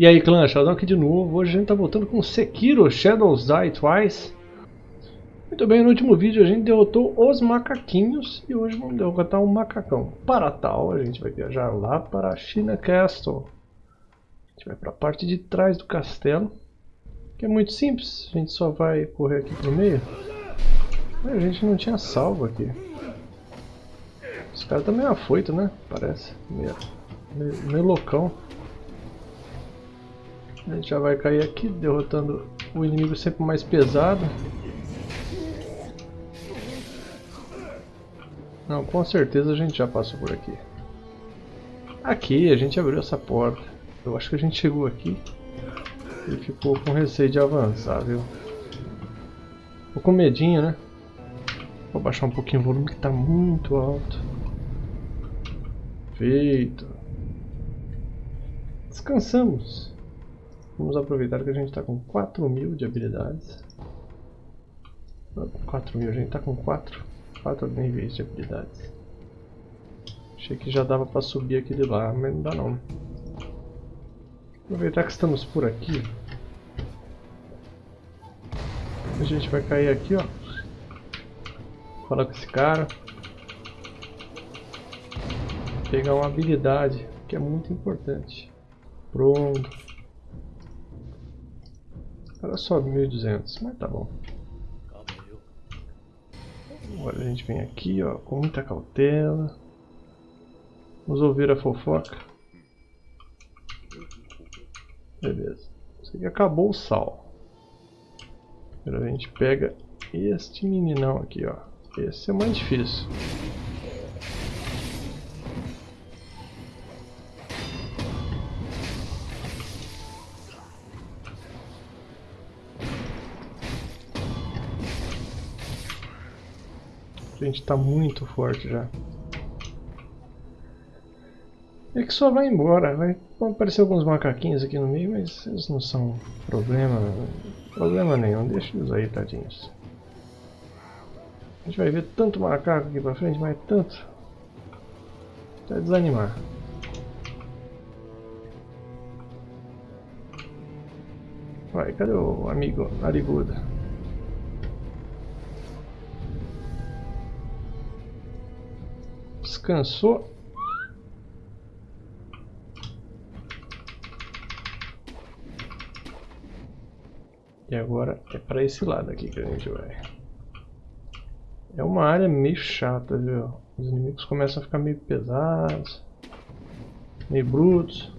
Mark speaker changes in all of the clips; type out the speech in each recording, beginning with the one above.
Speaker 1: E aí clã, Sheldon aqui de novo, hoje a gente tá voltando com Sekiro Shadows Die Twice. Muito bem, no último vídeo a gente derrotou os macaquinhos e hoje vamos derrotar um macacão. Para tal, a gente vai viajar lá para China Castle. A gente vai para a parte de trás do castelo Que é muito simples, a gente só vai correr aqui pro meio. A gente não tinha salvo aqui. Esse cara tá meio afoito, né? Parece, meio, meio, meio loucão a gente já vai cair aqui, derrotando o inimigo sempre mais pesado. Não, com certeza a gente já passou por aqui. Aqui, a gente abriu essa porta. Eu acho que a gente chegou aqui e ficou com receio de avançar, viu? Ficou com medinho, né? Vou baixar um pouquinho o volume que está muito alto. Feito. Descansamos. Vamos aproveitar que a gente está com 4 mil de habilidades. 4 mil, a gente está com 4, 4 níveis de habilidades. Achei que já dava para subir aquele lá, mas não dá não. Aproveitar que estamos por aqui. A gente vai cair aqui, ó. Falar com esse cara. Pegar uma habilidade, que é muito importante. Pronto. Era só 1200, mas tá bom. Agora a gente vem aqui, ó, com muita cautela. Vamos ouvir a fofoca. Beleza. Isso aqui acabou o sal. Agora a gente pega este meninão aqui, ó. Esse é mais difícil. Gente tá muito forte já. É que só vai embora, vai aparecer alguns macaquinhos aqui no meio, mas eles não são problema, problema nenhum, deixa eles aí, tadinhos. A gente vai ver tanto macaco aqui pra frente, mas tanto. Até desanimar. Vai, cadê o amigo nariguda? Descansou. E agora é para esse lado aqui que a gente vai. É uma área meio chata, viu? Os inimigos começam a ficar meio pesados, meio brutos.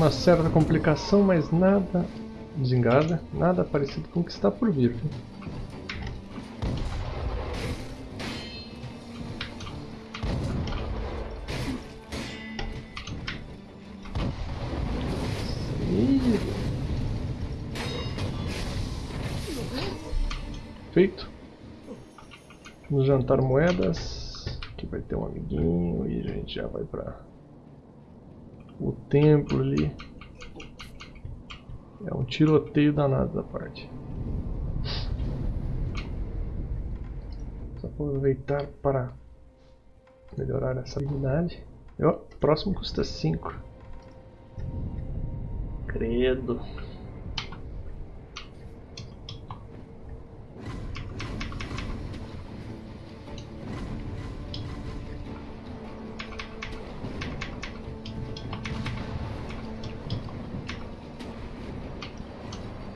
Speaker 1: Uma certa complicação, mas nada desengada, nada parecido com o que está por vir. Feito. Vamos jantar moedas. Aqui vai ter um amiguinho e a gente já vai pra o templo ali. É um tiroteio danado da parte. Só aproveitar para melhorar essa habilidade. o próximo custa 5. Credo.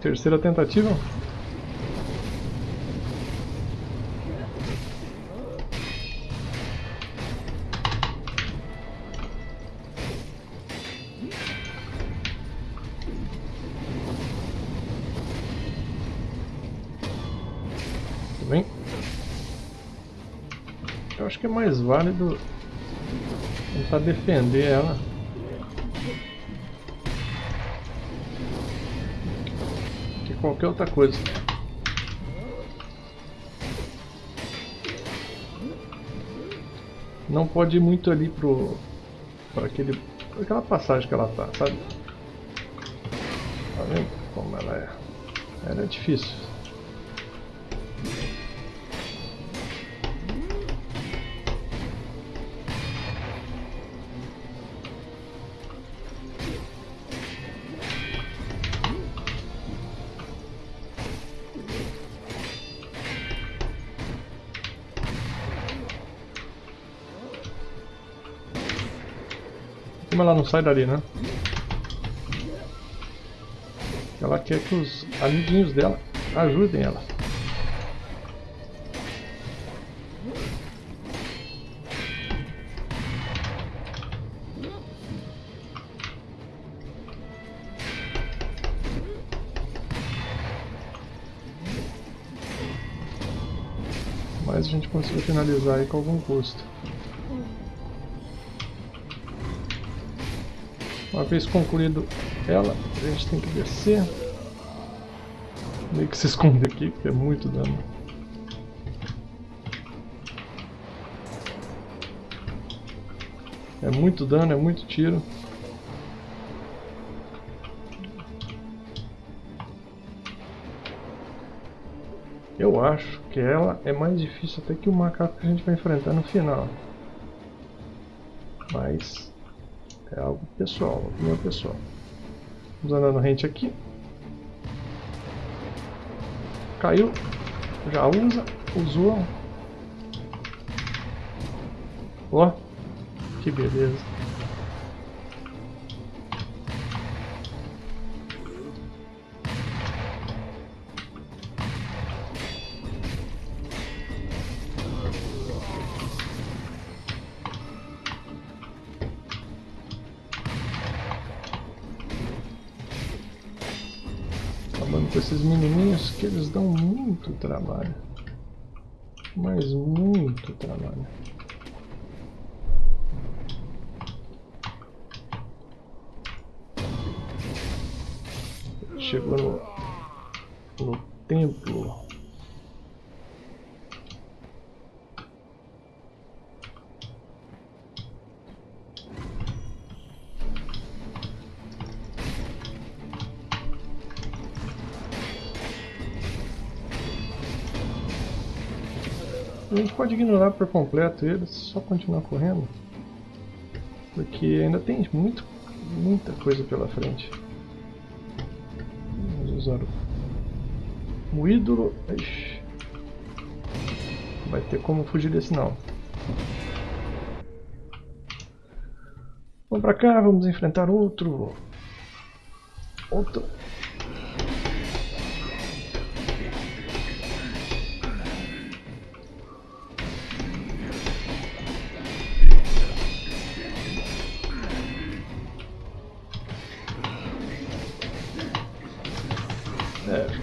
Speaker 1: Terceira tentativa. Tudo bem? Eu acho que é mais válido tentar defender ela qualquer outra coisa. Não pode ir muito ali pro... para aquele... aquela passagem que ela tá, sabe? Tá vendo como ela é? Era difícil. Como ela não sai dali, né? Ela quer que os amiguinhos dela ajudem ela. Mas a gente conseguiu finalizar aí com algum custo. Uma vez concluído ela, a gente tem que descer. Meio que se esconder aqui, porque é muito dano. É muito dano, é muito tiro. Eu acho que ela é mais difícil até que o macaco que a gente vai enfrentar no final. Mas é algo pessoal, opinião pessoal. Vamos andando rente aqui. Caiu. Já usa. Usou. Ó. Que beleza. Com esses menininhos que eles dão muito trabalho. Mas muito trabalho. Chegou no, no templo. A gente pode ignorar por completo eles, só continuar correndo. Porque ainda tem muito, muita coisa pela frente. Vamos usar o, o ídolo. Ixi. Vai ter como fugir desse não. Vamos pra cá, vamos enfrentar outro. Outro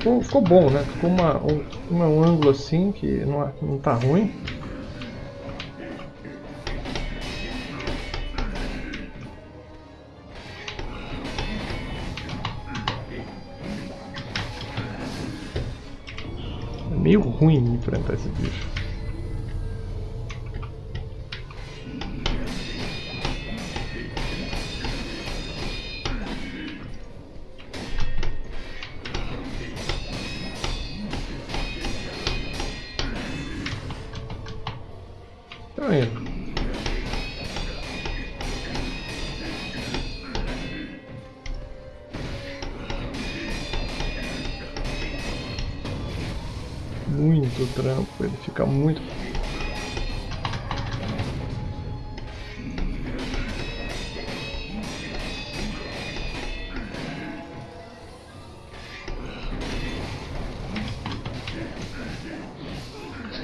Speaker 1: ficou, ficou bom, né? Ficou uma, um, um ângulo assim que não, não tá ruim. É meio ruim enfrentar esse bicho. Muito trampo, ele fica muito.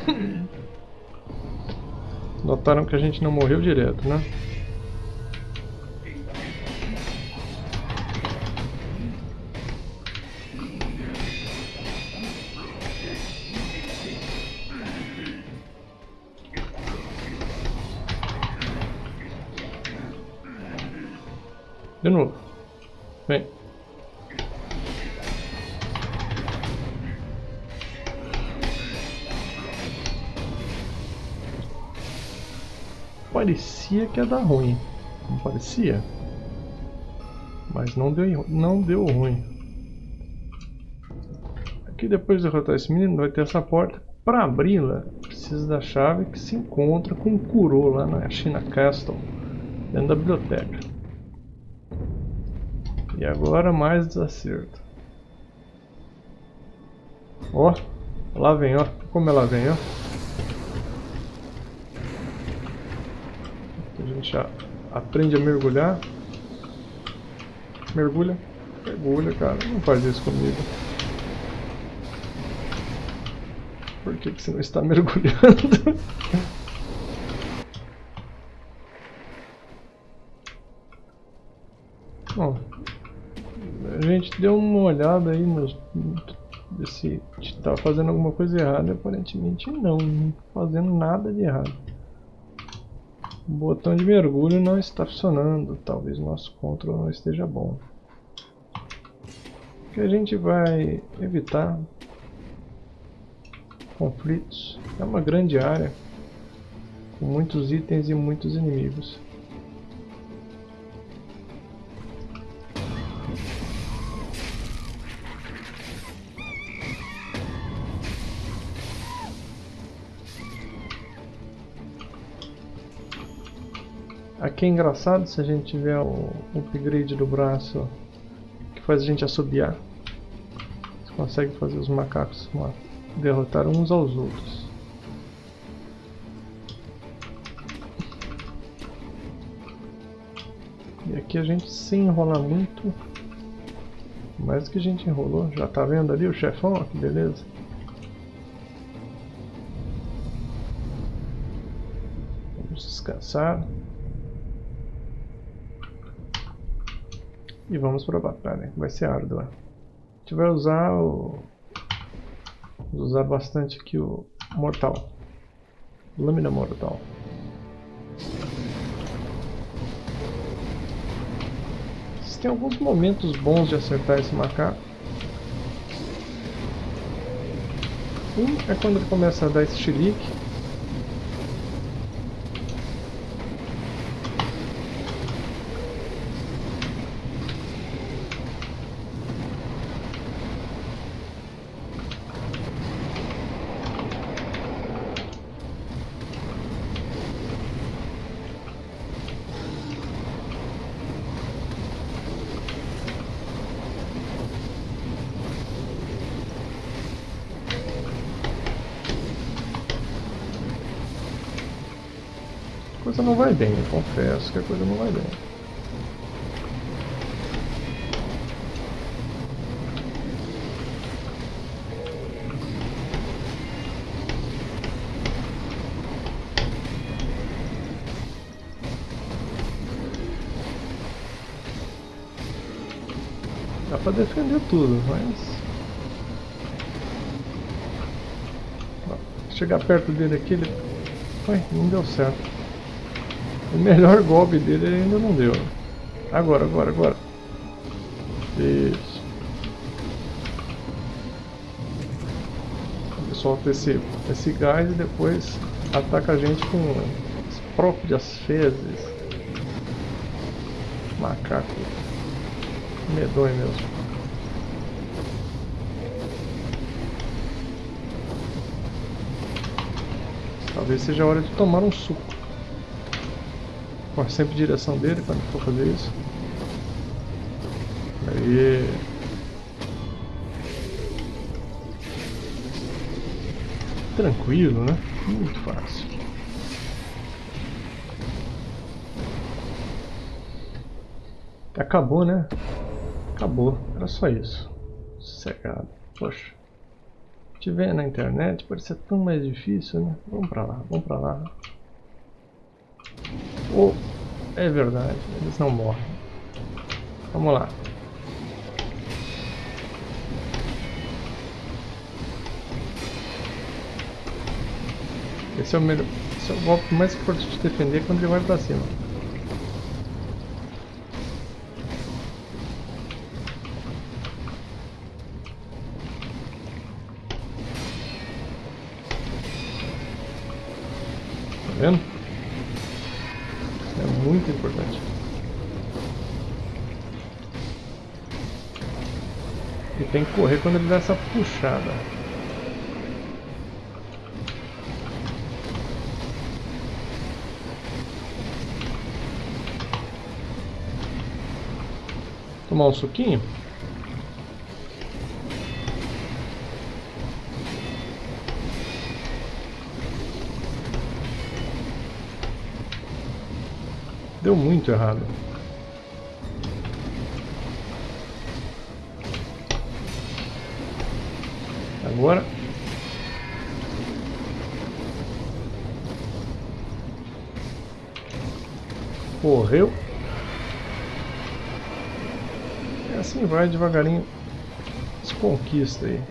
Speaker 1: Notaram que a gente não morreu direto, né? Parecia que ia dar ruim. Não parecia? Mas não deu, não deu ruim. Aqui depois de derrotar esse menino vai ter essa porta. Para abri-la, precisa da chave que se encontra com o Kuro lá na China Castle, dentro da biblioteca. E agora mais desacerto. Ó, lá vem, ó. Como ela vem, ó. Gente já aprende a mergulhar. Mergulha. Mergulha, cara. Não faz isso comigo. Por que, que você não está mergulhando? Bom, a gente deu uma olhada aí nos se está fazendo alguma coisa errada. Aparentemente não, não fazendo nada de errado. O botão de mergulho não está funcionando. Talvez nosso controle não esteja bom. O que a gente vai evitar conflitos. É uma grande área com muitos itens e muitos inimigos. Aqui é engraçado se a gente tiver o upgrade do braço que faz a gente assobiar. Você consegue fazer os macacos derrotar uns aos outros. E aqui a gente sem enrolar muito. Mais do que a gente enrolou. Já tá vendo ali o chefão? Que beleza. Vamos descansar. E vamos para a batalha, vai ser árdua. A gente vai usar o... Vamos usar bastante aqui o mortal. Lâmina mortal. Tem alguns momentos bons de acertar esse macaco. Um é quando ele começa a dar esse chilique. Coisa não vai bem, confesso que a coisa não vai bem. Dá pra defender tudo, mas... Chegar perto dele aqui, ele... Ué, não deu certo. O melhor golpe dele ainda não deu. Agora, agora, agora. Isso. Solta esse, esse gás e depois ataca a gente com as próprias fezes. Macaco. Medonho mesmo. Talvez seja a hora de tomar um suco. Ó, sempre direção dele quando for fazer isso. Aí. Tranquilo, né? Muito fácil. Acabou, né? Acabou. Era só isso. Sossegado. Poxa. Se tiver na internet, pode ser tão mais difícil, né? Vamos pra lá, vamos pra lá. Oh, é verdade, eles não morrem. Vamos lá. Esse é o melhor. Esse é o golpe mais forte de defender quando ele vai pra cima. Tá vendo? Muito importante. E tem que correr quando ele dá essa puxada. Tomar um suquinho? Deu muito errado. Agora. Correu. E assim vai devagarinho. Se conquista aí.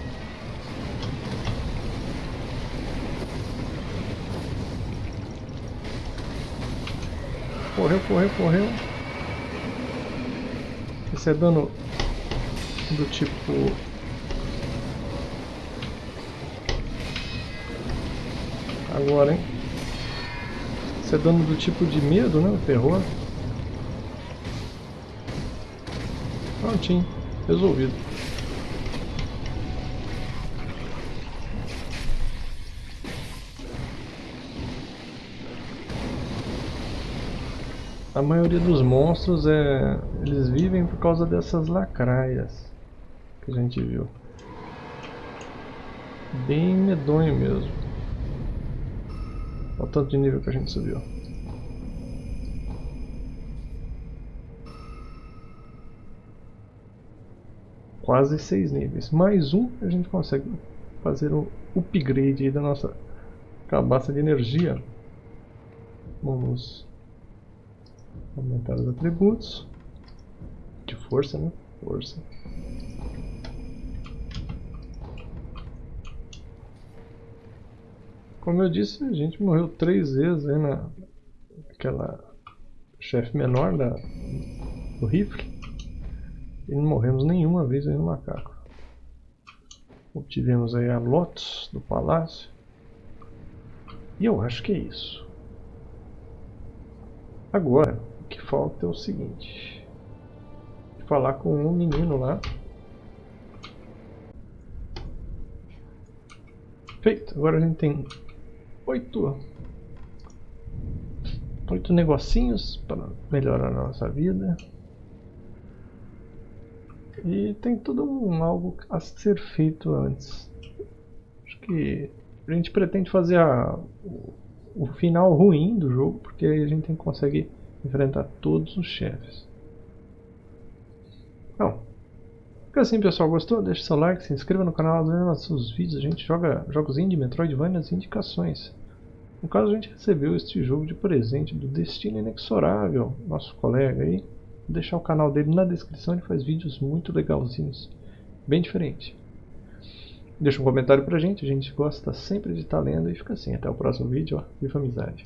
Speaker 1: Correu, correu, correu. Esse é dano do tipo... Agora, hein? Esse é dano do tipo de medo, né? O terror. Prontinho. Resolvido. A maioria dos monstros é. Eles vivem por causa dessas lacraias que a gente viu. Bem medonho mesmo. Olha o tanto de nível que a gente subiu. Quase seis níveis. Mais um a gente consegue fazer o upgrade da nossa cabaça de energia. Vamos Aumentar os atributos. De força, né? Força. Como eu disse, a gente morreu três vezes aí na aquela chefe menor da, do rifle e não morremos nenhuma vez aí no macaco. Obtivemos aí a Lotus do palácio e eu acho que é isso. Agora, o que falta é o seguinte. Falar com um menino lá. Feito. Agora a gente tem oito, oito negocinhos para melhorar a nossa vida. E tem tudo um, algo a ser feito antes. Acho que a gente pretende fazer a, o, o final ruim do jogo, porque aí a gente consegue enfrentar todos os chefes. Fica assim pessoal, gostou? Deixe seu like, se inscreva no canal, dê nossos vídeos, a gente joga jogos indie, Metroidvania, as indicações. No caso a gente recebeu este jogo de presente do Destino Inexorável, nosso colega aí. Vou deixar o canal dele na descrição, ele faz vídeos muito legalzinhos, bem diferente. Deixa um comentário pra gente, a gente gosta sempre de estar lendo e fica assim, até o próximo vídeo, ó, viva amizade.